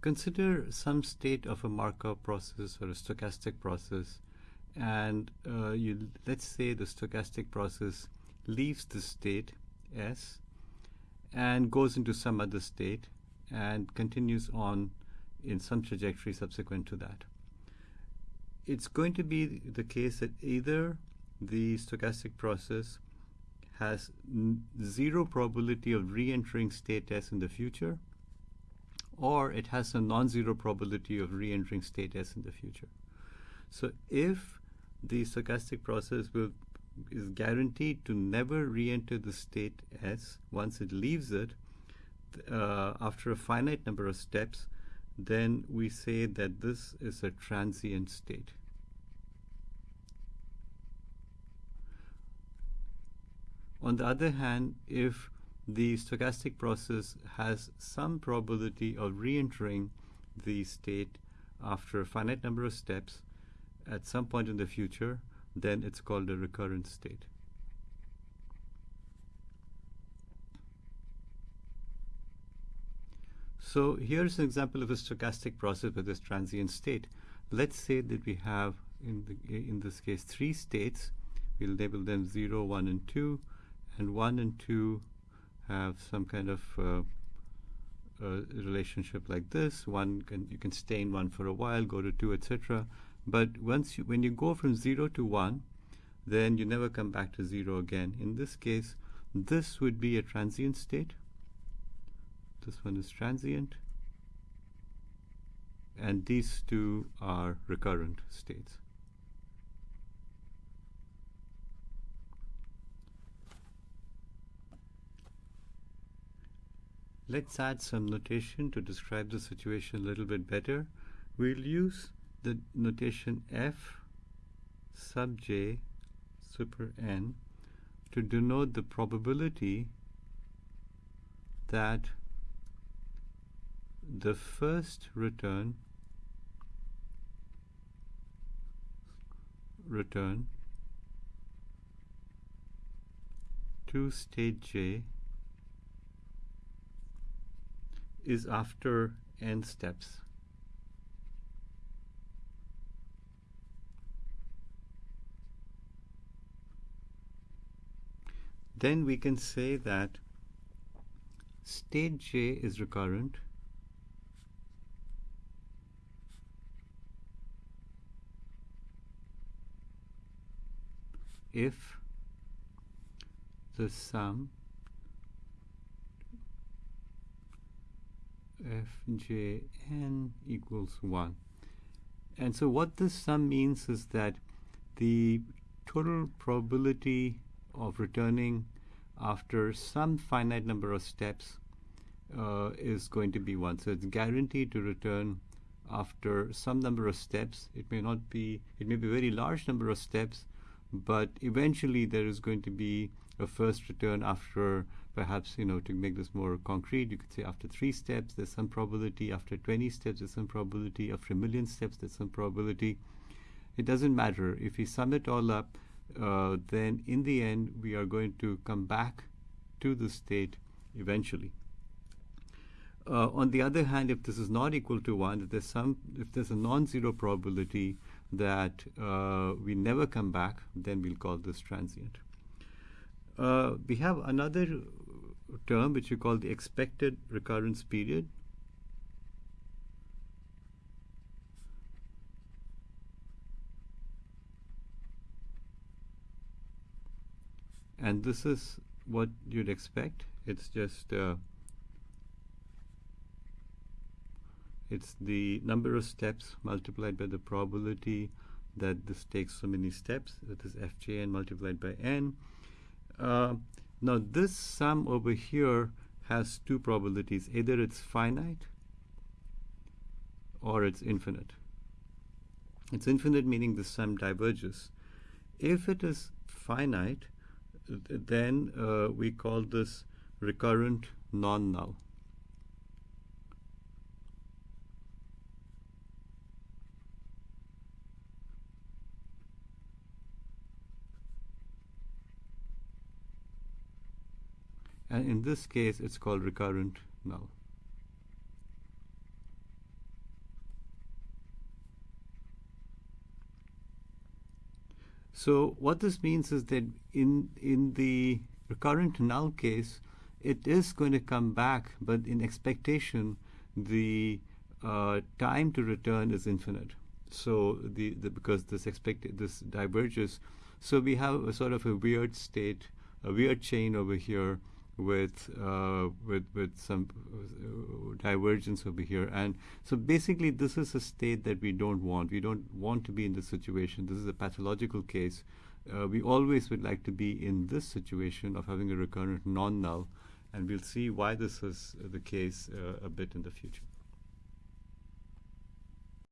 consider some state of a Markov process or a stochastic process, and uh, you let's say the stochastic process leaves the state S and goes into some other state and continues on in some trajectory subsequent to that. It's going to be the case that either the stochastic process has zero probability of re-entering state S in the future, or it has a non-zero probability of re-entering state S in the future. So if the stochastic process will is guaranteed to never re-enter the state S once it leaves it uh, after a finite number of steps, then we say that this is a transient state. On the other hand, if the stochastic process has some probability of re-entering the state after a finite number of steps at some point in the future, then it's called a recurrent state. So here's an example of a stochastic process with this transient state. Let's say that we have, in, the, in this case, three states. We'll label them 0, 1, and 2. And 1 and 2 have some kind of uh, relationship like this. One can, you can stay in one for a while, go to 2, etc. But once you, when you go from 0 to 1, then you never come back to 0 again. In this case, this would be a transient state. This one is transient. And these two are recurrent states. Let's add some notation to describe the situation a little bit better. We'll use the notation f sub j super n to denote the probability that the first return return to state j is after n steps. then we can say that state J is recurrent if the sum fjn equals 1. And so what this sum means is that the total probability of returning after some finite number of steps uh, is going to be 1. So it's guaranteed to return after some number of steps. It may not be, it may be a very large number of steps, but eventually there is going to be a first return after perhaps, you know, to make this more concrete, you could say after three steps, there's some probability. After 20 steps, there's some probability. After a million steps, there's some probability. It doesn't matter. If we sum it all up, uh, then in the end we are going to come back to the state eventually. Uh, on the other hand, if this is not equal to 1, if there's, some, if there's a non-zero probability that uh, we never come back, then we'll call this transient. Uh, we have another term which we call the expected recurrence period. and this is what you'd expect. It's just uh, it's the number of steps multiplied by the probability that this takes so many steps. That is fjn multiplied by n. Uh, now this sum over here has two probabilities. Either it's finite or it's infinite. It's infinite meaning the sum diverges. If it is finite then uh, we call this recurrent non-null. and in this case it's called recurrent null. So what this means is that in, in the recurrent null case, it is going to come back, but in expectation, the uh, time to return is infinite. So the, the because this expect this diverges, so we have a sort of a weird state, a weird chain over here with uh, with with some uh, divergence over here, and so basically this is a state that we don't want. We don't want to be in this situation. This is a pathological case. Uh, we always would like to be in this situation of having a recurrent non-null, and we'll see why this is the case uh, a bit in the future.